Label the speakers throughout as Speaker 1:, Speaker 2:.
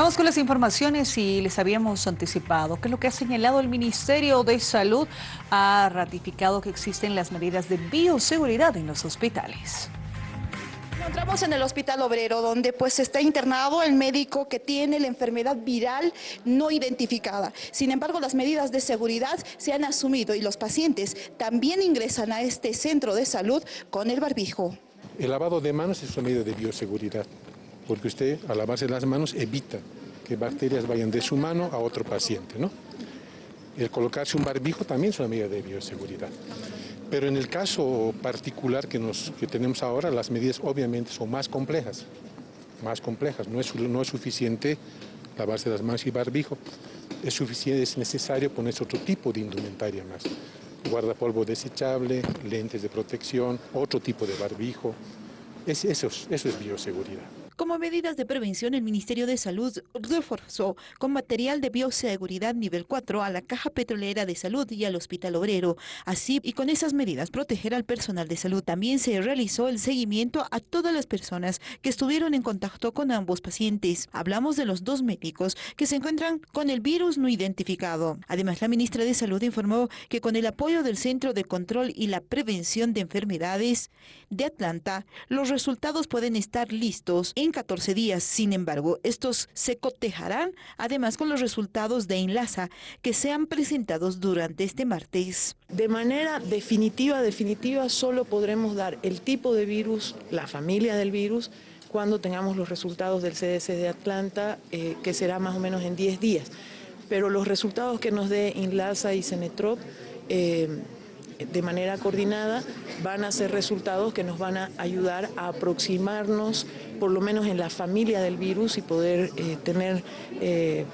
Speaker 1: Vamos con las informaciones y les habíamos anticipado que lo que ha señalado el Ministerio de Salud ha ratificado que existen las medidas de bioseguridad en los hospitales.
Speaker 2: Encontramos en el Hospital Obrero, donde pues está internado el médico que tiene la enfermedad viral no identificada. Sin embargo, las medidas de seguridad se han asumido y los pacientes también ingresan a este centro de salud con el barbijo.
Speaker 3: El lavado de manos es una medida de bioseguridad porque usted al lavarse las manos evita que bacterias vayan de su mano a otro paciente. ¿no? El colocarse un barbijo también es una medida de bioseguridad. Pero en el caso particular que, nos, que tenemos ahora, las medidas obviamente son más complejas. Más complejas. No es, no es suficiente lavarse las manos y barbijo. Es, suficiente, es necesario ponerse otro tipo de indumentaria más. Guardapolvo desechable, lentes de protección, otro tipo de barbijo. Es, eso, eso es bioseguridad.
Speaker 2: Como medidas de prevención, el Ministerio de Salud reforzó con material de bioseguridad nivel 4 a la Caja Petrolera de Salud y al Hospital Obrero. Así, y con esas medidas, proteger al personal de salud. También se realizó el seguimiento a todas las personas que estuvieron en contacto con ambos pacientes. Hablamos de los dos médicos que se encuentran con el virus no identificado. Además, la ministra de Salud informó que con el apoyo del Centro de Control y la Prevención de Enfermedades de Atlanta, los resultados pueden estar listos en 14 días. Sin embargo, estos se cotejarán además con los resultados de Enlaza que sean presentados durante este martes.
Speaker 4: De manera definitiva, definitiva, solo podremos dar el tipo de virus, la familia del virus, cuando tengamos los resultados del CDC de Atlanta, eh, que será más o menos en 10 días. Pero los resultados que nos dé Inlasa y Cenetrop eh, de manera coordinada van a ser resultados que nos van a ayudar a aproximarnos por lo menos en la familia del virus y poder eh, tener eh,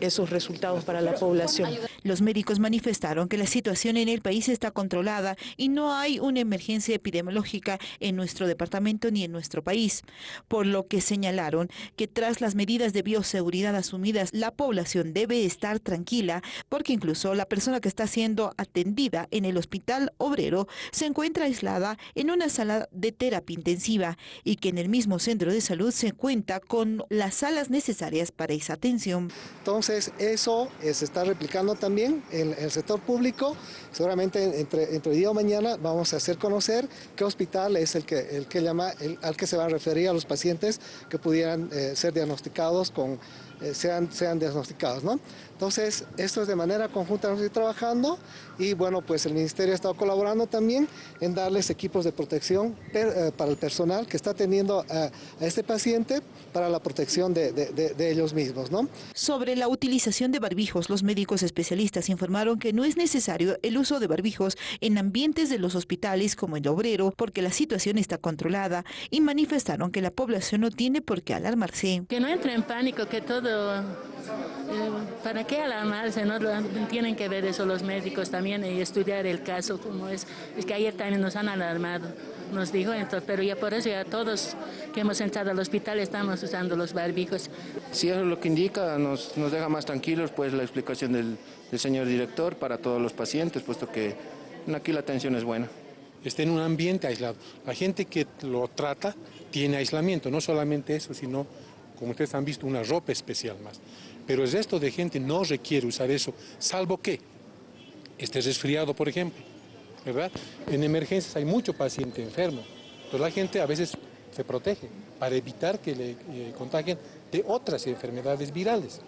Speaker 4: esos resultados para la población.
Speaker 2: Los médicos manifestaron que la situación en el país está controlada y no hay una emergencia epidemiológica en nuestro departamento ni en nuestro país, por lo que señalaron que tras las medidas de bioseguridad asumidas, la población debe estar tranquila porque incluso la persona que está siendo atendida en el hospital obrero se encuentra aislada en una sala de terapia intensiva y que en el mismo centro de salud se cuenta con las salas necesarias para esa atención.
Speaker 5: Entonces eso se está replicando también también en el sector público. Seguramente entre, entre hoy y mañana vamos a hacer conocer qué hospital es el que, el que llama, el, al que se va a referir a los pacientes que pudieran eh, ser diagnosticados con eh, sean, sean diagnosticados. ¿no? Entonces, esto es de manera conjunta, nos trabajando y bueno, pues el Ministerio ha estado colaborando también en darles equipos de protección eh, para el personal que está atendiendo a, este paciente para la protección de, de, ellos mismos. ¿no?
Speaker 2: Sobre la utilización de barbijos, los médicos especialistas informaron que no es necesario el uso de barbijos en ambientes de los hospitales como el obrero porque la situación está controlada y manifestaron que la población no tiene por qué alarmarse.
Speaker 6: Que no entre en pánico, que todo ¿Para qué alarmarse? ¿no? Tienen que ver eso los médicos también y estudiar el caso como es. Es que ayer también nos han alarmado, nos dijo, entonces, pero ya por eso ya todos que hemos entrado al hospital estamos usando los barbijos.
Speaker 7: Si eso es lo que indica, nos, nos deja más tranquilos pues la explicación del, del señor director para todos los pacientes, puesto que aquí la atención es buena
Speaker 3: está en un ambiente aislado. La gente que lo trata tiene aislamiento, no solamente eso, sino como ustedes han visto, una ropa especial más. Pero el resto de gente no requiere usar eso, salvo que esté resfriado, por ejemplo, ¿verdad? En emergencias hay mucho paciente enfermo, entonces la gente a veces se protege para evitar que le eh, contagien de otras enfermedades virales.